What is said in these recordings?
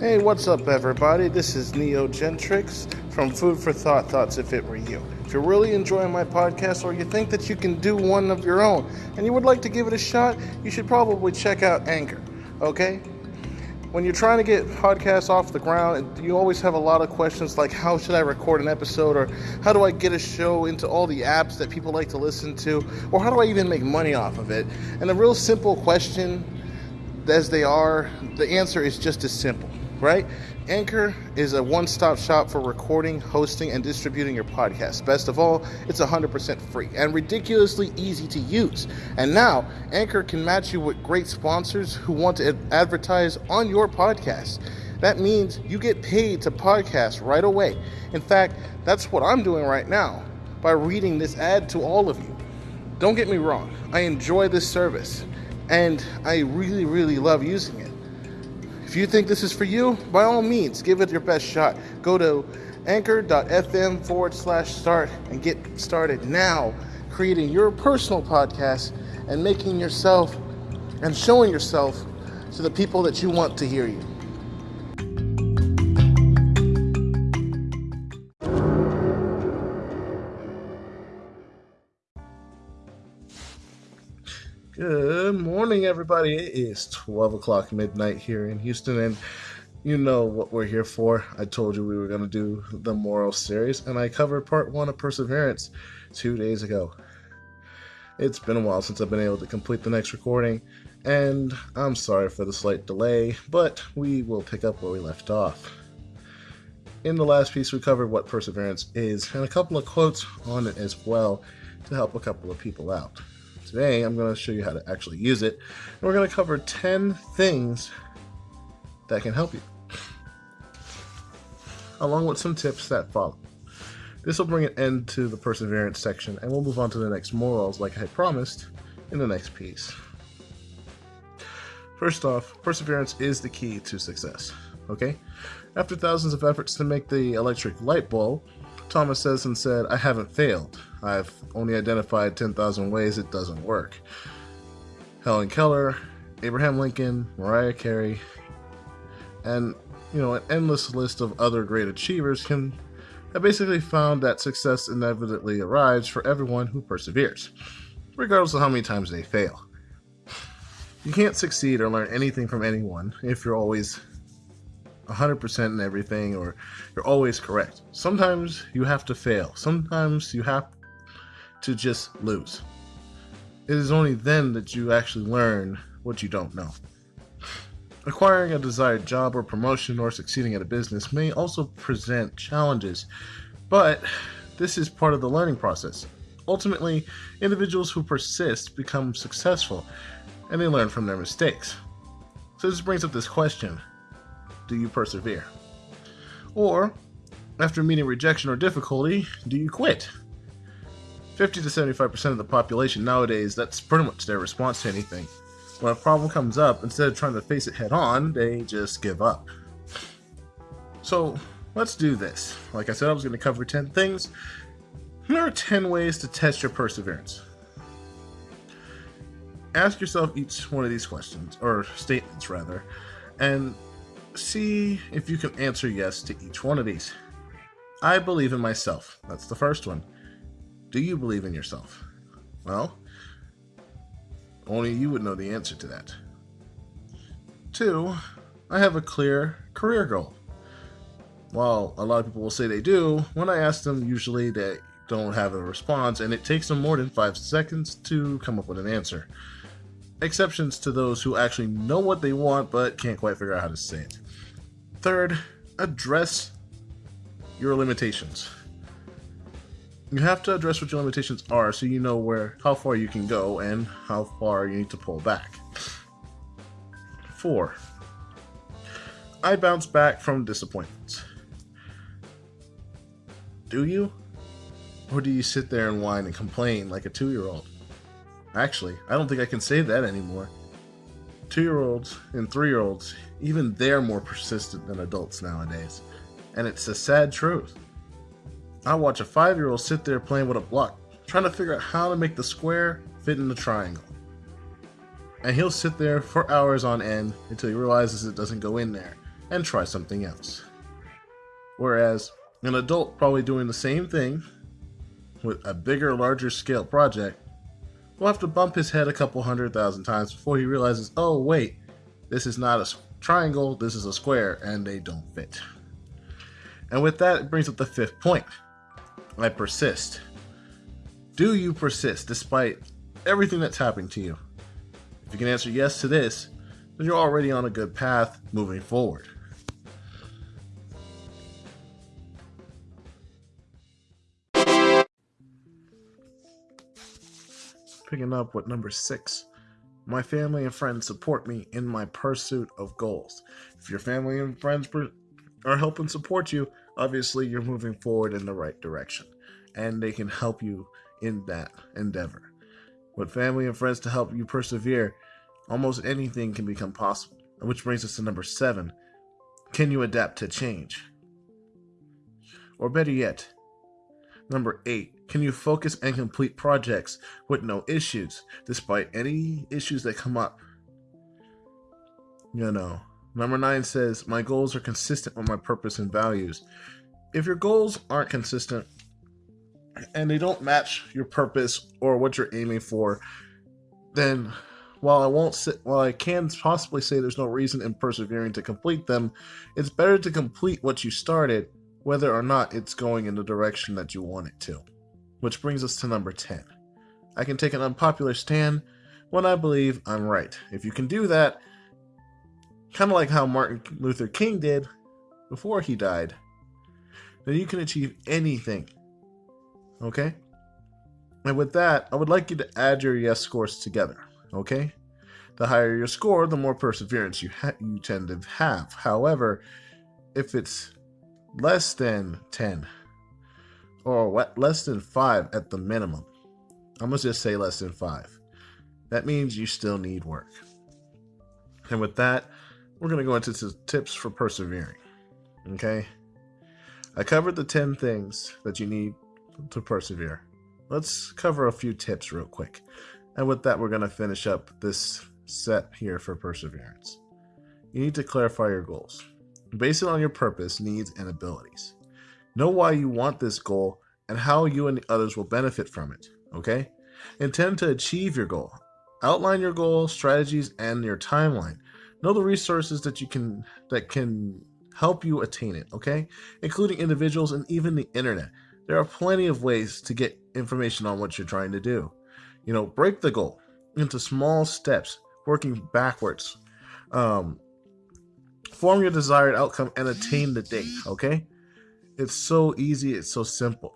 Hey, what's up, everybody? This is Neo Gentrix from Food for Thought Thoughts If It Were You. If you're really enjoying my podcast or you think that you can do one of your own and you would like to give it a shot, you should probably check out Anchor, okay? When you're trying to get podcasts off the ground, you always have a lot of questions like how should I record an episode or how do I get a show into all the apps that people like to listen to or how do I even make money off of it? And a real simple question as they are, the answer is just as simple right? Anchor is a one stop shop for recording, hosting, and distributing your podcast. Best of all, it's 100% free and ridiculously easy to use. And now, Anchor can match you with great sponsors who want to advertise on your podcast. That means you get paid to podcast right away. In fact, that's what I'm doing right now by reading this ad to all of you. Don't get me wrong, I enjoy this service and I really, really love using it. If you think this is for you, by all means, give it your best shot. Go to anchor.fm forward slash start and get started now creating your personal podcast and making yourself and showing yourself to the people that you want to hear you. Morning, everybody. It is 12 o'clock midnight here in Houston, and you know what we're here for. I told you we were going to do the moral series, and I covered part one of Perseverance two days ago. It's been a while since I've been able to complete the next recording, and I'm sorry for the slight delay, but we will pick up where we left off. In the last piece, we covered what Perseverance is, and a couple of quotes on it as well to help a couple of people out. Today I'm going to show you how to actually use it. And we're going to cover 10 things that can help you, along with some tips that follow. This will bring an end to the perseverance section, and we'll move on to the next morals like I promised in the next piece. First off, perseverance is the key to success. Okay? After thousands of efforts to make the electric light bulb, Thomas Edison said, I haven't failed. I've only identified 10,000 ways it doesn't work. Helen Keller, Abraham Lincoln, Mariah Carey, and you know, an endless list of other great achievers can have basically found that success inevitably arrives for everyone who perseveres, regardless of how many times they fail. You can't succeed or learn anything from anyone if you're always 100% in everything or you're always correct. Sometimes you have to fail. Sometimes you have to just lose. It is only then that you actually learn what you don't know. Acquiring a desired job or promotion or succeeding at a business may also present challenges, but this is part of the learning process. Ultimately, individuals who persist become successful and they learn from their mistakes. So, this brings up this question do you persevere? Or, after meeting rejection or difficulty, do you quit? 50 to 75% of the population nowadays, that's pretty much their response to anything. When a problem comes up, instead of trying to face it head on, they just give up. So, let's do this. Like I said, I was going to cover 10 things. Here are 10 ways to test your perseverance. Ask yourself each one of these questions, or statements rather, and see if you can answer yes to each one of these. I believe in myself. That's the first one. Do you believe in yourself? Well, only you would know the answer to that. Two, I have a clear career goal. While a lot of people will say they do, when I ask them, usually they don't have a response, and it takes them more than five seconds to come up with an answer. Exceptions to those who actually know what they want but can't quite figure out how to say it. Third, address your limitations. You have to address what your limitations are so you know where how far you can go and how far you need to pull back. 4. I bounce back from disappointments. Do you? Or do you sit there and whine and complain like a 2-year-old? Actually, I don't think I can say that anymore. 2-year-olds and 3-year-olds even they're more persistent than adults nowadays. And it's a sad truth. I watch a five year old sit there playing with a block, trying to figure out how to make the square fit in the triangle. And he'll sit there for hours on end until he realizes it doesn't go in there. and try something else. Whereas an adult probably doing the same thing with a bigger, larger scale project will have to bump his head a couple hundred thousand times before he realizes, oh, wait, this is not a triangle, this is a square, and they don't fit. And with that, it brings up the fifth point. I persist. Do you persist despite everything that's happening to you? If you can answer yes to this, then you're already on a good path moving forward. Picking up with number six. My family and friends support me in my pursuit of goals. If your family and friends are helping support you, obviously you're moving forward in the right direction. And they can help you in that endeavor. With family and friends to help you persevere, almost anything can become possible. Which brings us to number seven. Can you adapt to change? Or better yet, number eight, can you focus and complete projects with no issues, despite any issues that come up? You know, number nine says, My goals are consistent with my purpose and values. If your goals aren't consistent and they don't match your purpose or what you're aiming for, then while I won't sit, while I can possibly say there's no reason in persevering to complete them, it's better to complete what you started, whether or not it's going in the direction that you want it to. Which brings us to number 10. I can take an unpopular stand when I believe I'm right. If you can do that, kind of like how Martin Luther King did before he died, then you can achieve anything. Okay? And with that, I would like you to add your yes scores together. Okay? The higher your score, the more perseverance you you tend to have. However, if it's less than 10 or what, less than 5 at the minimum, I'm going to just say less than 5. That means you still need work. And with that, we're going to go into some tips for persevering. Okay? I covered the 10 things that you need to persevere. Let's cover a few tips real quick. And with that, we're going to finish up this set here for perseverance. You need to clarify your goals. Base it on your purpose, needs, and abilities. Know why you want this goal and how you and the others will benefit from it. Okay? Intend to achieve your goal. Outline your goal, strategies, and your timeline. Know the resources that you can that can help you attain it, okay? Including individuals and even the internet. There are plenty of ways to get information on what you're trying to do. You know, break the goal into small steps, working backwards. Um, form your desired outcome and attain the date, okay? It's so easy, it's so simple.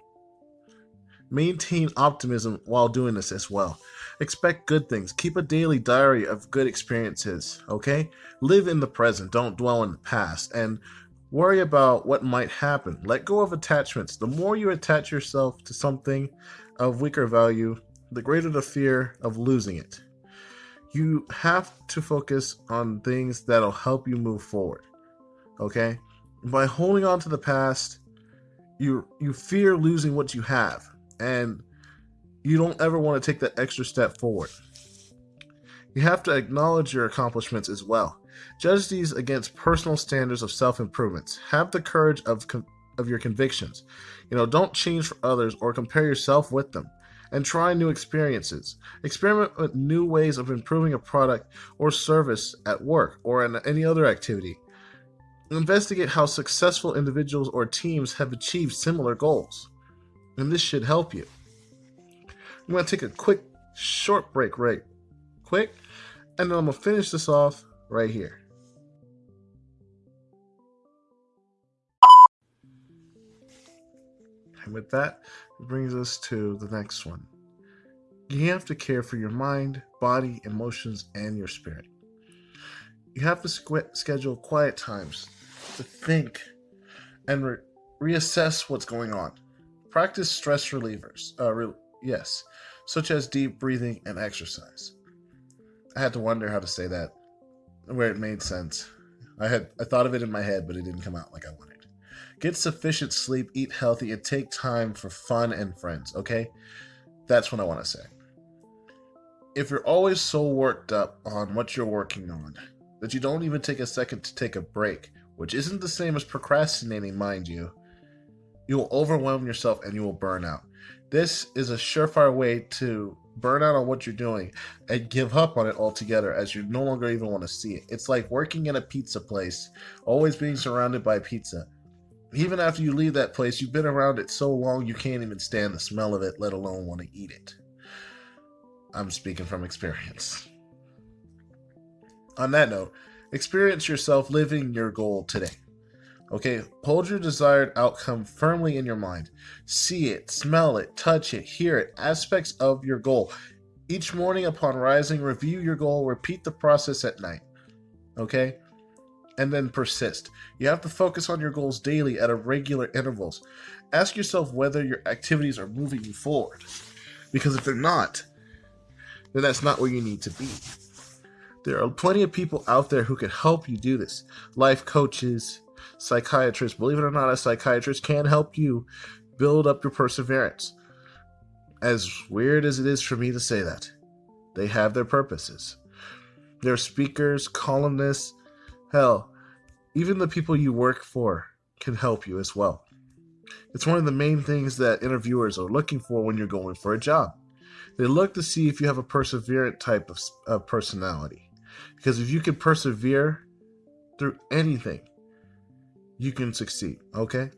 Maintain optimism while doing this as well. Expect good things. Keep a daily diary of good experiences, okay? Live in the present, don't dwell in the past, and worry about what might happen. Let go of attachments. The more you attach yourself to something of weaker value, the greater the fear of losing it. You have to focus on things that'll help you move forward. Okay? By holding on to the past, you you fear losing what you have and you don't ever want to take that extra step forward. You have to acknowledge your accomplishments as well. Judge these against personal standards of self-improvements. Have the courage of of your convictions. You know, don't change for others or compare yourself with them and try new experiences. Experiment with new ways of improving a product or service at work or in any other activity. Investigate how successful individuals or teams have achieved similar goals. And this should help you. I'm going to take a quick, short break, right quick, and then I'm going to finish this off right here. And with that, it brings us to the next one. You have to care for your mind, body, emotions, and your spirit. You have to squ- schedule quiet times to think and re- reassess what's going on. Practice stress relievers. Uh, re- yes, such as deep breathing and exercise. I had to wonder how to say that, where it made sense. I had I thought of it in my head, but it didn't come out like I wanted. Get sufficient sleep, eat healthy, and take time for fun and friends, okay? That's what I want to say. If you're always so worked up on what you're working on that you don't even take a second to take a break which isn't the same as procrastinating, mind you, you will overwhelm yourself and you will burn out. This is a surefire way to burn out on what you're doing and give up on it altogether as you no longer even want to see it. It's like working in a pizza place, always being surrounded by pizza. Even after you leave that place, you've been around it so long you can't even stand the smell of it, let alone want to eat it. I'm speaking from experience. On that note, experience yourself living your goal today. Okay, hold your desired outcome firmly in your mind. See it, smell it, touch it, hear it, aspects of your goal. Each morning upon rising, review your goal, repeat the process at night. Okay? And then persist. You have to focus on your goals daily at irregular intervals. Ask yourself whether your activities are moving you forward. Because if they're not, then that's not where you need to be. There are plenty of people out there who can help you do this life coaches, psychiatrists. Believe it or not, a psychiatrist can help you build up your perseverance. As weird as it is for me to say that, they have their purposes. They're speakers, columnists, hell, even the people you work for can help you as well. It's one of the main things that interviewers are looking for when you're going for a job. They look to see if you have a perseverant type of, of personality. Because if you can persevere through anything, you can succeed, okay?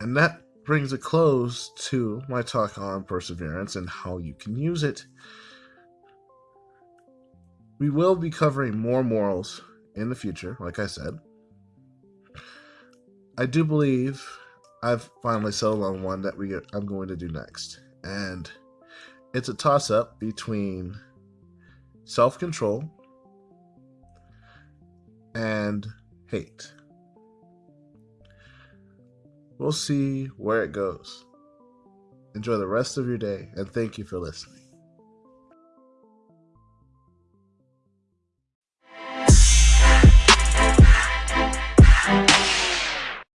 And that brings a close to my talk on perseverance and how you can use it. We will be covering more morals in the future, like I said. I do believe I've finally settled on one that we I'm going to do next. And it's a toss up between self control and hate. We'll see where it goes. Enjoy the rest of your day, and thank you for listening.